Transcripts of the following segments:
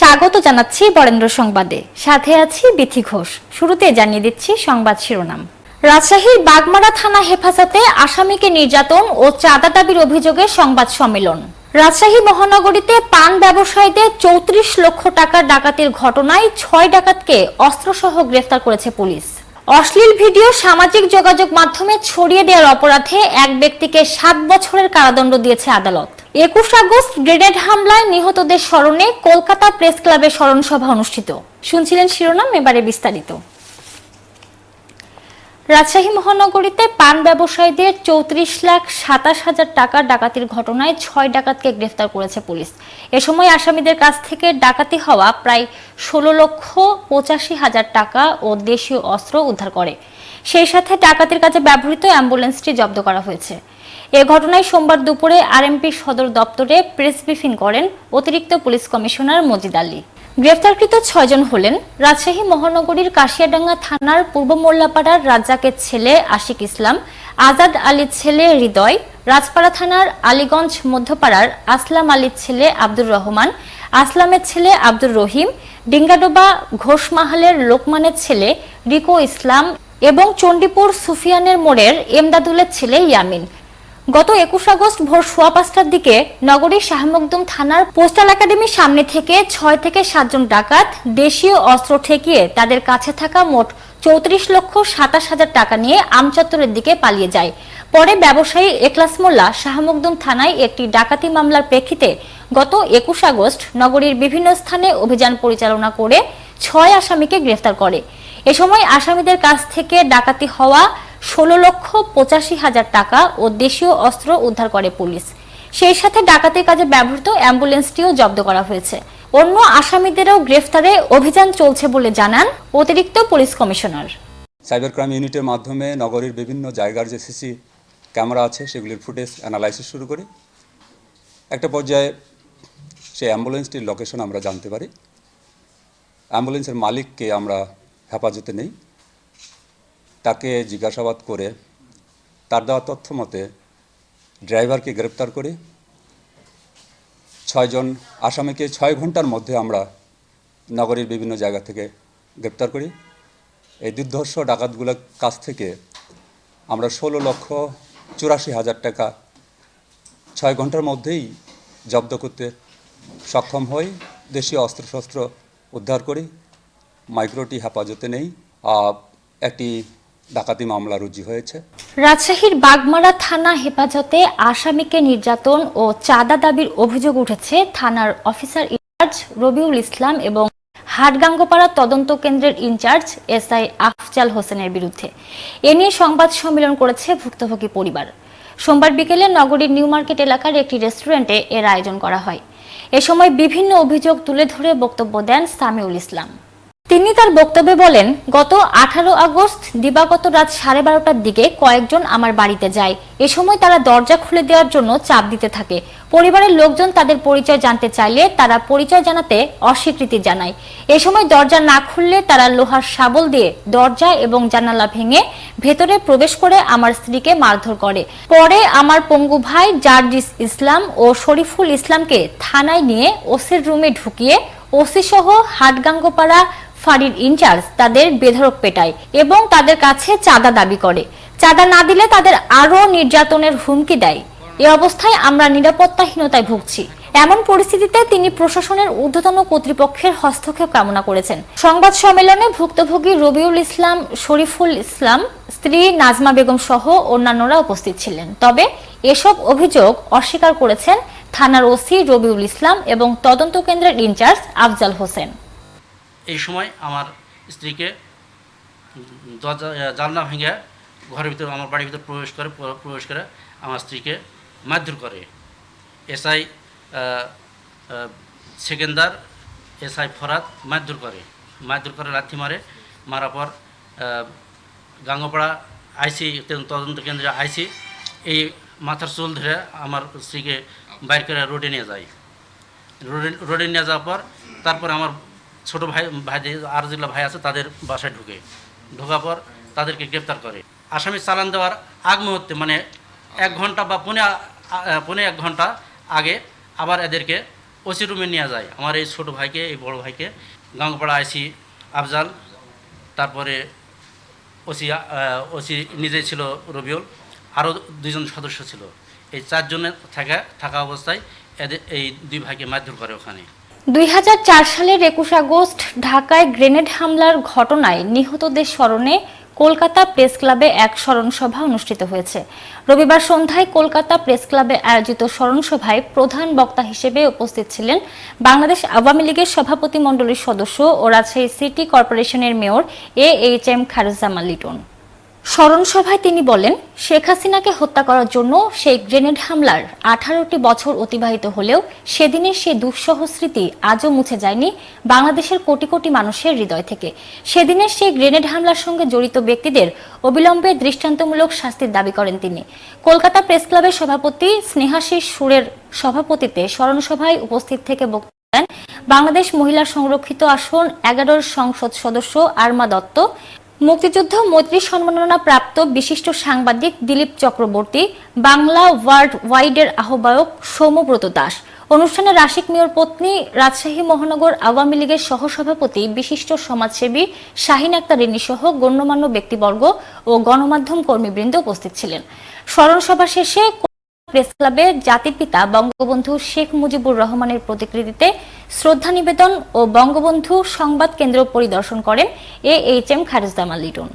স্বাগত জানাচ্ছি বরেন্দ্র সংবাদে। সাথে আছি বিথি ঘোষ। শুরুতে জানিয়ে দিচ্ছি সংবাদ শিরোনাম। রাজশাহীর বাগমারা থানা হেফাজতে আসামিকে নির্যাতন ও চাঁদা দাবির অভিযোগে সংবাদ সম্মেলন। রাজশাহী মহানগরীতে পান ব্যবসায়ীদের চৌত্রিশ লক্ষ টাকার ডাকাতির ঘটনায় ছয় ডাকাতকে অস্ত্রসহ গ্রেফতার করেছে পুলিশ। অশ্লীল ভিডিও, সামাজিক যোগাযোগ মাধ্যমে ছড়িয়ে দেওয়ার অপরাধে এক ব্যক্তিকে সাত বছরের কারাদণ্ড দিয়েছে আদালত। একুশ আগস্ট গ্রেনেড হামলায় নিহতদের স্মরণে কলকাতা প্রেস ক্লাবে স্মরণ সভা অনুষ্ঠিত। শুনছিলেন শিরোনাম, এবারে বিস্তারিত। রাজশাহী মহানগরীতে পান ব্যবসায়ীদের চৌত্রিশ লাখ সাতাশ হাজার টাকার ডাকাতির ঘটনায় ছয় ডাকাতকে গ্রেফতার করেছে পুলিশ। এ সময় আসামিদের কাছ থেকে ডাকাতি হওয়া প্রায় ষোলো লক্ষ পঁচাশি হাজার টাকা ও দেশীয় অস্ত্র উদ্ধার করে। সেই সাথে ডাকাতির কাজে ব্যবহৃত অ্যাম্বুলেন্সটি জব্দ করা হয়েছে। এ ঘটনায় সোমবার দুপুরে আরএমপি সদর দপ্তরে প্রেস ব্রিফিং করেন অতিরিক্ত পুলিশ কমিশনার মজিদ আলী। গ্রেফতারকৃত ছয়জন হলেন রাজশাহী মহানগরীর কাশিয়াডাঙ্গা থানার পূর্ব মোল্লাপাড়ার রাজ্জাকের ছেলে আশিক ইসলাম, আজাদ আলীর ছেলে হৃদয়, রাজপাড়া থানার আলীগঞ্জ মধ্যপাড়ার আসলাম আলীর ছেলে আব্দুর রহমান, আসলামের ছেলে আব্দুর রহিম, ডিঙ্গাডোবা ঘোষমাহালের লোকমানের ছেলে রিকো ইসলাম এবং চণ্ডীপুর সুফিয়ানের মোড়ের এমদাদুলের ছেলে ইয়ামিন। গত একুশ আগস্ট ভোর সোয়া পাঁচটার দিকে নগরীর শাহমকদুম থানার পোস্টাল একাডেমির সামনে থেকে ছয় থেকে সাতজন ডাকাত দেশীয় অস্ত্র ঠেকিয়ে তাদের কাছে থাকা মোট চৌত্রিশ লক্ষ সাতাশ হাজার টাকা নিয়ে আমচত্বরের দিকে পালিয়ে যায়। পরে ব্যবসায়ী একলাস মোল্লা শাহমকদুম থানায় একটি ডাকাতি মামলার প্রেক্ষিতে গত একুশ আগস্ট নগরীর বিভিন্ন স্থানে অভিযান পরিচালনা করে ছয় আসামিকে গ্রেফতার করে। এ সময় আসামিদের কাছ থেকে ডাকাতি হওয়া ষোলো লক্ষ পঁচাশি হাজার টাকা ও দেশীয় অস্ত্র উদ্ধার করে পুলিশ। সেই সাথে ডাকাতির কাজে ব্যবহৃত অ্যাম্বুলেন্সটিও জব্দ করা হয়েছে। অন্য আসামিদেরও গ্রেফতারে অভিযান চলছে বলে জানান অতিরিক্ত পুলিশ কমিশনার। সাইবার ক্রাইম ইউনিটের মাধ্যমে নগরীর বিভিন্ন জায়গার যে সিসি ক্যামেরা আছে, সেগুলির ফুটেজ অ্যানালাইসিস শুরু করি। একটা পর্যায়ে সেই অ্যাম্বুলেন্সটির লোকেশন আমরা জানতে পারি। অ্যাম্বুলেন্সের মালিককে আমরা হেফাজতে নেই। তাকে জিজ্ঞাসাবাদ করে তার দেওয়া তথ্য মতে ড্রাইভারকে গ্রেপ্তার করি ছয়জন আসামিকে ছয় ঘণ্টার মধ্যে আমরা নগরীর বিভিন্ন জায়গা থেকে গ্রেপ্তার করি। এই দুর্ধর্ষ ডাকাতগুলোর কাছ থেকে আমরা ষোলো লক্ষ চুরাশি হাজার টাকা ছয় ঘণ্টার মধ্যেই জব্দ করতে সক্ষম হই। দেশীয় অস্ত্রশস্ত্র উদ্ধার করি। মাইক্রোটি হেফাজতে নেই। একটি ডাকাতি মামলা রুজু হয়েছে। রাজশাহীর বাগমারা থানা হেফাজতে আসামিকে নির্যাতন ও চাঁদা দাবির অভিযোগ উঠেছে থানার অফিসার ইনচার্জ রবিউল ইসলাম এবং হাটগাঙ্গপাড়া তদন্ত কেন্দ্রের ইনচার্জ এসআই আফজাল হোসেনের বিরুদ্ধে। এ নিয়ে সংবাদ সম্মেলন করেছে ভুক্তভোগী পরিবার। সোমবার বিকেলে নগরীর নিউ মার্কেট এলাকার একটি রেস্টুরেন্টে এর আয়োজন করা হয়। এ সময় বিভিন্ন অভিযোগ তুলে ধরে বক্তব্য দেন সামিউল ইসলাম। তিনি তার বক্তব্যে বলেন, গত আঠারো আগস্ট দিবাগত রাত সাড়ে বারোটার দিকে কয়েকজন আমার বাড়িতে যায়। এ সময় তারা দরজা খুলে দেওয়ার জন্য চাপ দিতে থাকে। পরিবারের লোকজন তাদের পরিচয় জানতে চাইলে তারা পরিচয় জানাতে অস্বীকৃতি জানায়। এ সময় দরজা না খুললে তারা লোহার শাবল দিয়ে দরজা এবং জানালা ভেঙে ভেতরে প্রবেশ করে আমার স্ত্রীকে মারধর করে। পরে আমার পঙ্গু ভাই জার্জিস ইসলাম ও শরীফুল ইসলামকে থানায় নিয়ে ওসির রুমে ঢুকিয়ে ওসি সহ হাটগাঙ্গপাড়া ফাঁড়ির ইনচার্জ তাদের বেধড়ক পেটায় এবং তাদের কাছে চাঁদা দাবি করে। চাঁদা না দিলে তাদের আরও নির্যাতনের হুমকি দেয়। এ অবস্থায় আমরা নিরাপত্তাহীনতায় ভুগছি। এমন পরিস্থিতিতে তিনি প্রশাসনের ঊর্ধ্বতন কর্তৃপক্ষের হস্তক্ষেপ কামনা করেছেন। সংবাদ সম্মেলনে ভুক্তভোগী রবিউল ইসলাম, শরীফুল ইসলাম, স্ত্রী নাজমা বেগম সহ অন্যান্যরা উপস্থিত ছিলেন। তবে এসব অভিযোগ অস্বীকার করেছেন থানার ওসি রবিউল ইসলাম এবং তদন্ত কেন্দ্রের ইনচার্জ আফজাল হোসেন। এই সময় আমার স্ত্রীকে দরজা জানলা ভেঙে ঘরের ভিতরে, আমার বাড়ির ভিতরে প্রবেশ করে প্রবেশ করে আমার স্ত্রীকে মারধর করে। এসআই সেকেন্দার এসআই ফরাদ মারধর করে। মারধর করে, লাথি মারে। মারার পর গাঙ্গপাড়া আইসি তদন্ত কেন্দ্রে আইসি। এই মাথার চুল ধরে আমার স্ত্রীকে বাইর করে রোডে নিয়ে যায়। রোডে রোডে নিয়ে যাওয়ার পর, তারপর আমার ছোট ভাই ভাই আর যেগুলো ভাই আছে, তাদের বাসায় ঢুকে। ঢোকার পর তাদেরকে গ্রেপ্তার করে। আসামি চালান দেওয়ার আগ মুহূর্তে মানে এক ঘণ্টা বা পৌনে, আ- এক ঘণ্টা আগে আবার এদেরকে ওসি রুমে নিয়ে যায়। আমার এই ছোট ভাইকে, এই বড় ভাইকে, গাঙ্গপাড়া আইসি আফজাল, তারপরে ওসি ওসি নিজে ছিল রবিউল, আরও দুজন সদস্য ছিল। এই চারজনের থাকা থাকা অবস্থায় এদের এই দুই ভাইকে মারধর করে ওখানে। দুই হাজার চার সালের একুশ আগস্ট ঢাকায় গ্রেনেড হামলার ঘটনায় নিহতদের স্মরণে কলকাতা প্রেস ক্লাবে এক স্মরণসভা অনুষ্ঠিত হয়েছে। রবিবার সন্ধ্যায় কলকাতা প্রেস ক্লাবে আয়োজিত স্মরণসভায় প্রধান বক্তা হিসেবে উপস্থিত ছিলেন বাংলাদেশ আওয়ামী লীগের সভাপতি মণ্ডলীর সদস্য ও রাজশাহী সিটি কর্পোরেশনের mayor A H M Khairuzzaman Liton. স্মরণ সভায় তিনি বলেন, শেখ হাসিনাকে হত্যা করার জন্য সেই গ্রেনেড হামলার আঠারোটি বছর অতিবাহিত হলেও সেদিনের সেই দুঃসহ স্মৃতি আজও মুছে যায়নি বাংলাদেশের কোটি কোটি মানুষের হৃদয় থেকে। সেদিনের সেই গ্রেনেড হামলার সঙ্গে জড়িত ব্যক্তিদের অবিলম্বে দৃষ্টান্তমূলক শাস্তির দাবি করেন তিনি। কলকাতা প্রেস ক্লাবের সভাপতি স্নেহাশিস সুরের সভাপতিতে স্মরণসভায় উপস্থিত থেকে বক্তব্য দেন, বাংলাদেশ মহিলা সংরক্ষিত আসন এগারোর সংসদ সদস্য আরমা দত্ত মুক্তিযুদ্ধ, মৈত্রী সম্মাননা প্রাপ্ত বিশিষ্ট সাংবাদিক দিলীপ চক্রবর্তী, বাংলা ওয়ার্ল্ড ওয়াইডের আহ্বায়ক সৌম্যব্রত দাস। অনুষ্ঠানে রাশিক মেয়র পত্নী রাজশাহী মহানগর আওয়ামী লীগের সহসভাপতি, বিশিষ্ট সমাজসেবী শাহিন আক্তার রিনি সহ গণ্যমান্য ব্যক্তিবর্গ ও গণমাধ্যম কর্মীবৃন্দ উপস্থিত ছিলেন। স্মরণ সভা শেষে প্রেস ক্লাবে জাতির পিতা বঙ্গবন্ধু শেখ মুজিবুর রহমানের প্রতিকৃতিতে শ্রদ্ধা নিবেদন ও বঙ্গবন্ধু সংবাদ কেন্দ্র পরিদর্শন করেন A H M Khairuzzaman Liton.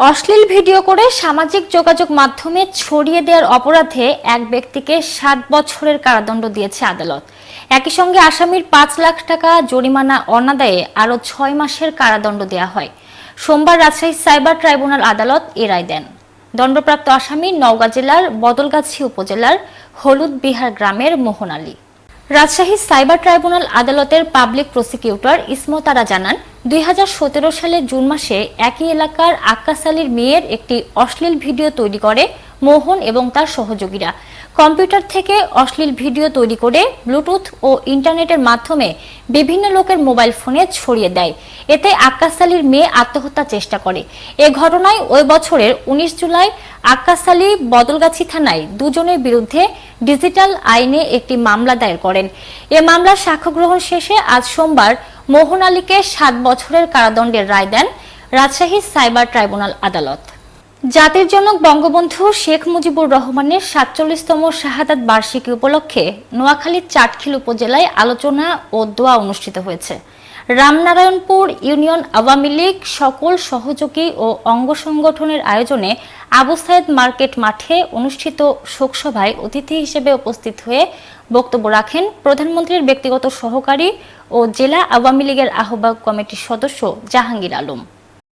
অশ্লীল ভিডিও করে সামাজিক যোগাযোগ মাধ্যমে ছড়িয়ে দেওয়ার অপরাধে এক ব্যক্তিকে সাত বছরের কারাদণ্ড দিয়েছে আদালত। একই সঙ্গে আসামির পাঁচ লাখ টাকা জরিমানা অনাদায়ে আরও ছয় মাসের কারাদণ্ড দেওয়া হয়। সোমবার রাজশাহী সাইবার ট্রাইব্যুনাল আদালত এ রায় দেন। দণ্ডপ্রাপ্ত আসামি নওগাঁ জেলার বদলগাছি উপজেলার হলুদ বিহার গ্রামের মোহন আলী। রাজশাহী সাইবার ট্রাইব্যুনাল আদালতের পাবলিক প্রসিকিউটর ইসমতারা জানান, দুই হাজার সতেরো সালের জুন মাসে একই এলাকার আক্কাস আলীর মেয়ের একটি অশ্লীল ভিডিও তৈরি করে মোহন এবং তার সহযোগীরা। কম্পিউটার থেকে অশ্লীল ভিডিও তৈরি করে ব্লুটুথ ও ইন্টারনেটের মাধ্যমে বিভিন্ন লোকের মোবাইল ফোনে ছড়িয়ে দেয়। এতে আক্কাস আলীর মেয়ে আত্মহত্যার চেষ্টা করে। এ ঘটনায় ওই বছরের উনিশ জুলাই আক্কাস আলী বদলগাছি থানায় দুজনের বিরুদ্ধে ডিজিটাল আইনে একটি মামলা দায়ের করেন। এ মামলার সাক্ষ্য গ্রহণ শেষে আজ সোমবার মোহন আলীকে সাত বছরের কারাদণ্ডের রায় দেন রাজশাহী সাইবার ট্রাইব্যুনাল আদালত। জাতির জনক বঙ্গবন্ধু শেখ মুজিবুর রহমানের সাতচল্লিশতম শাহাদাত বার্ষিকী উপলক্ষে নোয়াখালীর চাটখিল উপজেলায় আলোচনা ও দোয়া অনুষ্ঠিত হয়েছে। রামনারায়ণপুর ইউনিয়ন আওয়ামী লীগ সকল সহযোগী ও অঙ্গ সংগঠনের আয়োজনে আবু সাইদ মার্কেট মাঠে অনুষ্ঠিত শোকসভায় অতিথি হিসেবে উপস্থিত হয়ে বক্তব্য রাখেন প্রধানমন্ত্রীর ব্যক্তিগত সহকারী ও জেলা আওয়ামী লীগের আহ্বায়ক কমিটির সদস্য জাহাঙ্গীর আলম।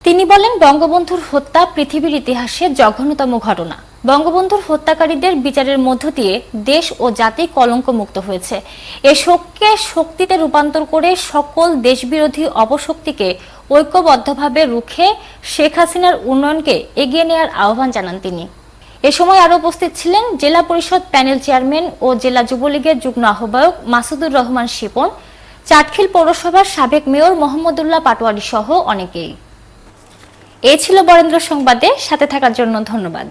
তিনি বলেন, বঙ্গবন্ধুর হত্যা পৃথিবীর ইতিহাসে জঘন্যতম ঘটনা। বঙ্গবন্ধুর হত্যাকারীদের বিচারের মধ্য দিয়ে দেশ ও জাতি কলঙ্ক মুক্ত হয়েছে। এ শোককে শক্তিতে রূপান্তর করে সকল দেশবিরোধী অপশক্তিকে ঐক্যবদ্ধভাবে রুখে শেখ হাসিনার উন্নয়নকে এগিয়ে নেওয়ার আহ্বান জানান তিনি। এ সময় আরও উপস্থিত ছিলেন জেলা পরিষদ প্যানেল চেয়ারম্যান ও জেলা যুবলীগের যুগ্ম আহ্বায়ক মাসুদুর রহমান শিপন, চাটখিল পৌরসভার সাবেক মেয়র মোহাম্মদুল্লাহ পাটোয়ারি সহ অনেকেই। এ ছিল বরেন্দ্র সংবাদে সাথে থাকার জন্য ধন্যবাদ।